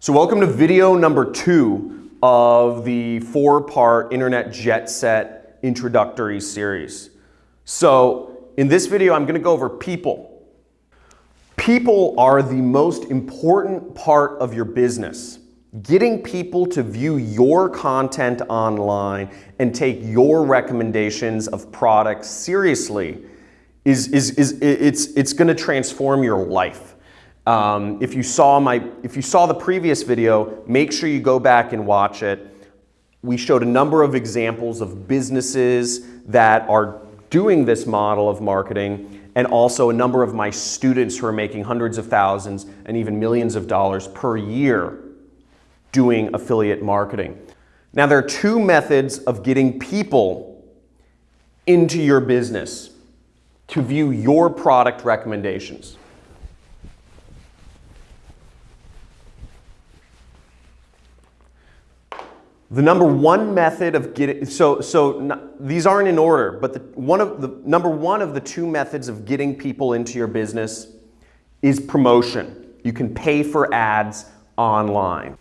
So welcome to video number two of the four-part Internet Jet Set introductory series. So in this video, I'm gonna go over people. People are the most important part of your business. Getting people to view your content online and take your recommendations of products seriously is, is, is it's, it's gonna transform your life. Um, if, you saw my, if you saw the previous video, make sure you go back and watch it. We showed a number of examples of businesses that are doing this model of marketing and also a number of my students who are making hundreds of thousands and even millions of dollars per year doing affiliate marketing. Now there are two methods of getting people into your business to view your product recommendations. The number one method of getting, so, so these aren't in order, but the, one of the, number one of the two methods of getting people into your business is promotion. You can pay for ads online.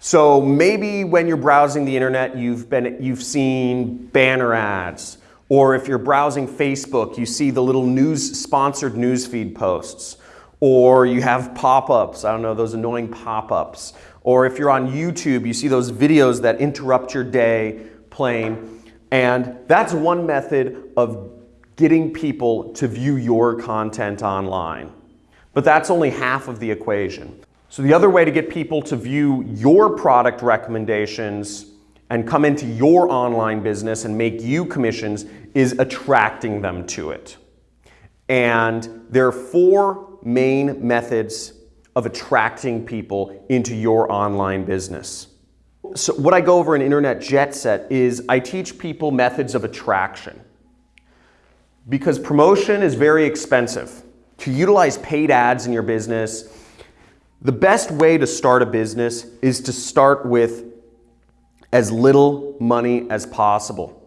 So maybe when you're browsing the internet, you've, been, you've seen banner ads, or if you're browsing Facebook, you see the little news, sponsored newsfeed posts, or you have pop-ups, I don't know, those annoying pop-ups, or if you're on YouTube, you see those videos that interrupt your day playing. And that's one method of getting people to view your content online. But that's only half of the equation. So the other way to get people to view your product recommendations and come into your online business and make you commissions is attracting them to it. And there are four main methods of attracting people into your online business. So what I go over in Internet Jet Set is I teach people methods of attraction. Because promotion is very expensive. To utilize paid ads in your business, the best way to start a business is to start with as little money as possible.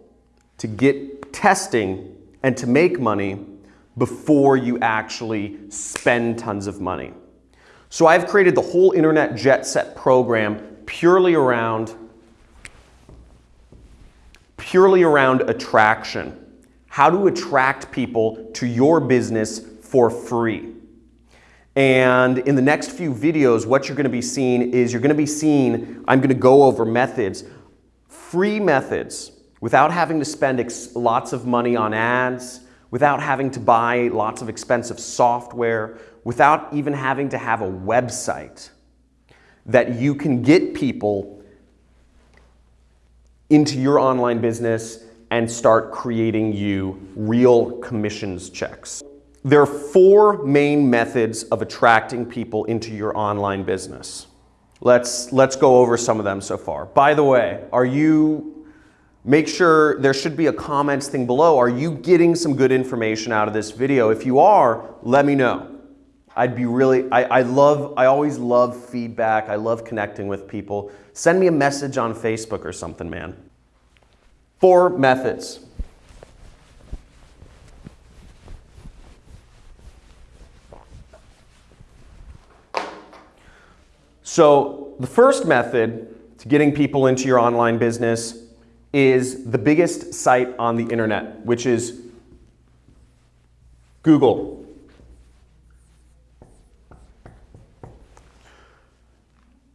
To get testing and to make money before you actually spend tons of money. So I've created the whole Internet Jet Set program purely around purely around attraction. How to attract people to your business for free. And in the next few videos, what you're gonna be seeing is you're gonna be seeing, I'm gonna go over methods, free methods, without having to spend lots of money on ads, without having to buy lots of expensive software, without even having to have a website that you can get people into your online business and start creating you real commissions checks. There are four main methods of attracting people into your online business. Let's, let's go over some of them so far. By the way, are you Make sure there should be a comments thing below. Are you getting some good information out of this video? If you are, let me know. I'd be really, I, I love, I always love feedback. I love connecting with people. Send me a message on Facebook or something, man. Four methods. So the first method to getting people into your online business is the biggest site on the internet, which is Google.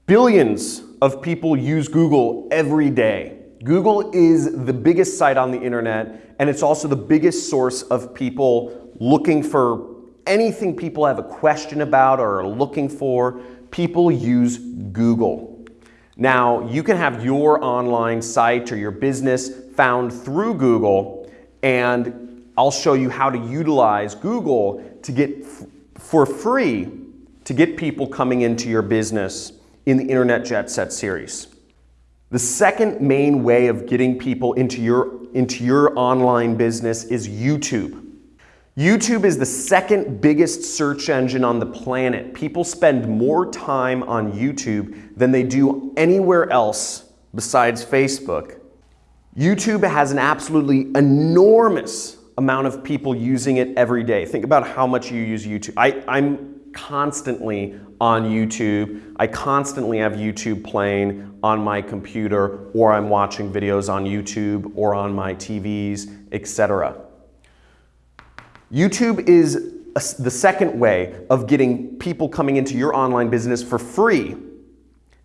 Billions of people use Google every day. Google is the biggest site on the internet, and it's also the biggest source of people looking for anything people have a question about or are looking for. People use Google. Now, you can have your online site or your business found through Google, and I'll show you how to utilize Google to get for free to get people coming into your business in the Internet Jet Set series. The second main way of getting people into your, into your online business is YouTube. YouTube is the second biggest search engine on the planet. People spend more time on YouTube than they do anywhere else besides Facebook. YouTube has an absolutely enormous amount of people using it every day. Think about how much you use YouTube. I, I'm constantly on YouTube. I constantly have YouTube playing on my computer or I'm watching videos on YouTube or on my TVs, etc. YouTube is the second way of getting people coming into your online business for free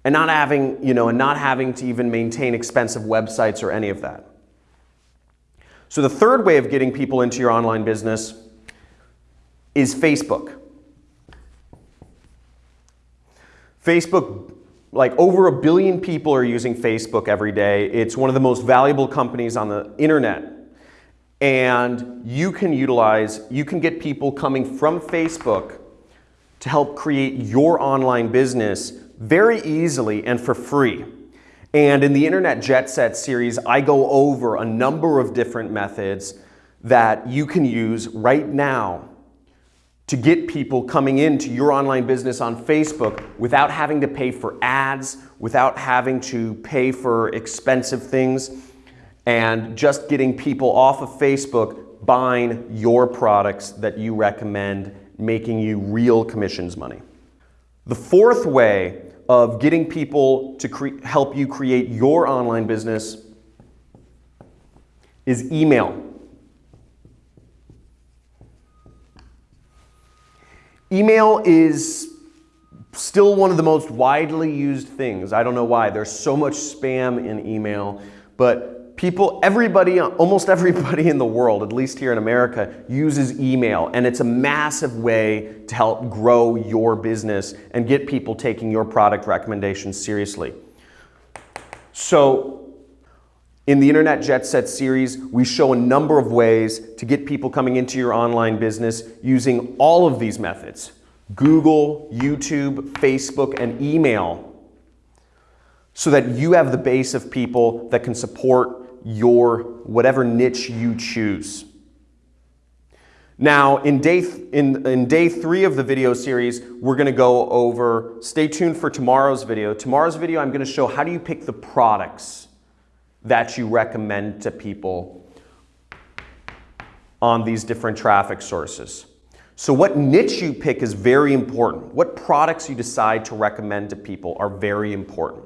and not having, you know, and not having to even maintain expensive websites or any of that. So the third way of getting people into your online business is Facebook. Facebook, like over a billion people are using Facebook every day. It's one of the most valuable companies on the internet. And you can utilize, you can get people coming from Facebook to help create your online business very easily and for free. And in the Internet Jet Set series, I go over a number of different methods that you can use right now to get people coming into your online business on Facebook without having to pay for ads, without having to pay for expensive things, and just getting people off of Facebook buying your products that you recommend, making you real commissions money. The fourth way of getting people to help you create your online business is email. Email is still one of the most widely used things. I don't know why. There's so much spam in email, but people, everybody, almost everybody in the world, at least here in America, uses email. And it's a massive way to help grow your business and get people taking your product recommendations seriously. So in the Internet Jet Set series, we show a number of ways to get people coming into your online business using all of these methods. Google, YouTube, Facebook, and email so that you have the base of people that can support your whatever niche you choose. Now, in day, in, in day three of the video series, we're gonna go over, stay tuned for tomorrow's video. Tomorrow's video, I'm gonna show how do you pick the products that you recommend to people on these different traffic sources. So what niche you pick is very important. What products you decide to recommend to people are very important.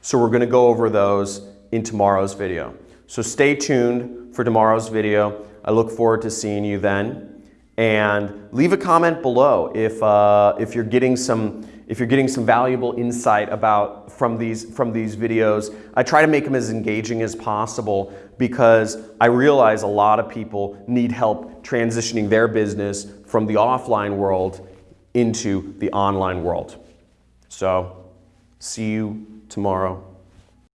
So we're gonna go over those in tomorrow's video. So stay tuned for tomorrow's video. I look forward to seeing you then. And leave a comment below if, uh, if you're getting some if you're getting some valuable insight about from these, from these videos. I try to make them as engaging as possible because I realize a lot of people need help transitioning their business from the offline world into the online world. So see you tomorrow.